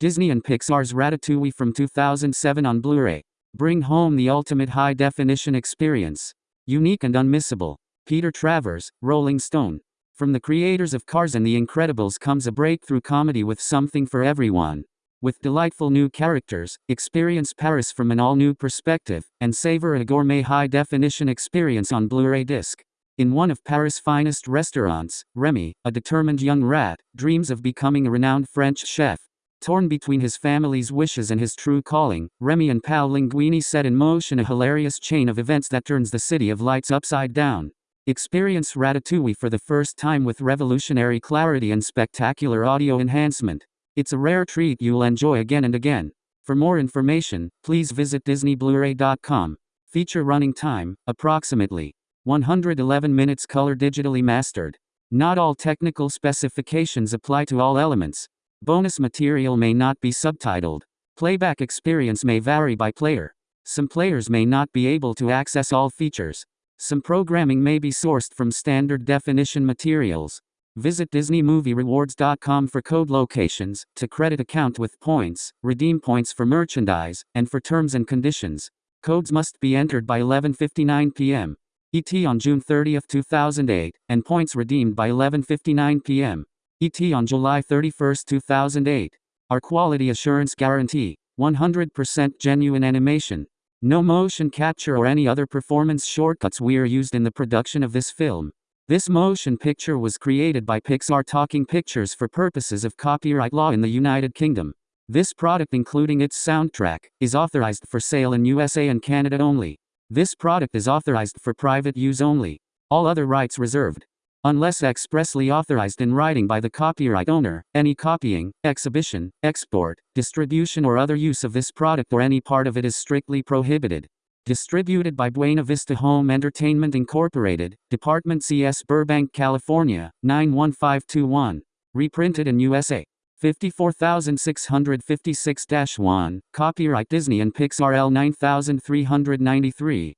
Disney and Pixar's Ratatouille from 2007 on Blu-ray. Bring home the ultimate high-definition experience. Unique and unmissable. Peter Travers, Rolling Stone. From the creators of Cars and The Incredibles comes a breakthrough comedy with something for everyone. With delightful new characters, experience Paris from an all-new perspective, and savor a gourmet high-definition experience on Blu-ray disc. In one of Paris' finest restaurants, Remy, a determined young rat, dreams of becoming a renowned French chef. Torn between his family's wishes and his true calling, Remy and Paul Linguini set in motion a hilarious chain of events that turns the city of lights upside down. Experience Ratatouille for the first time with revolutionary clarity and spectacular audio enhancement. It's a rare treat you'll enjoy again and again. For more information, please visit DisneyBlu-ray.com. Feature running time, approximately 111 minutes color digitally mastered. Not all technical specifications apply to all elements. Bonus material may not be subtitled. Playback experience may vary by player. Some players may not be able to access all features. Some programming may be sourced from standard definition materials. Visit DisneyMovieRewards.com for code locations, to credit account with points, redeem points for merchandise, and for terms and conditions. Codes must be entered by 11:59 p.m. ET on June 30, 2008, and points redeemed by 11:59 p.m. ET on July 31, 2008. Our quality assurance guarantee: 100% genuine animation. No motion capture or any other performance shortcuts were used in the production of this film. This motion picture was created by Pixar Talking Pictures for purposes of copyright law in the United Kingdom. This product, including its soundtrack, is authorized for sale in USA and Canada only. This product is authorized for private use only. All other rights reserved. Unless expressly authorized in writing by the copyright owner, any copying, exhibition, export, distribution, or other use of this product or any part of it is strictly prohibited. Distributed by Buena Vista Home Entertainment Incorporated, Department CS Burbank, California, 91521. Reprinted in USA. 54656-1. Copyright Disney and Pixar L9393.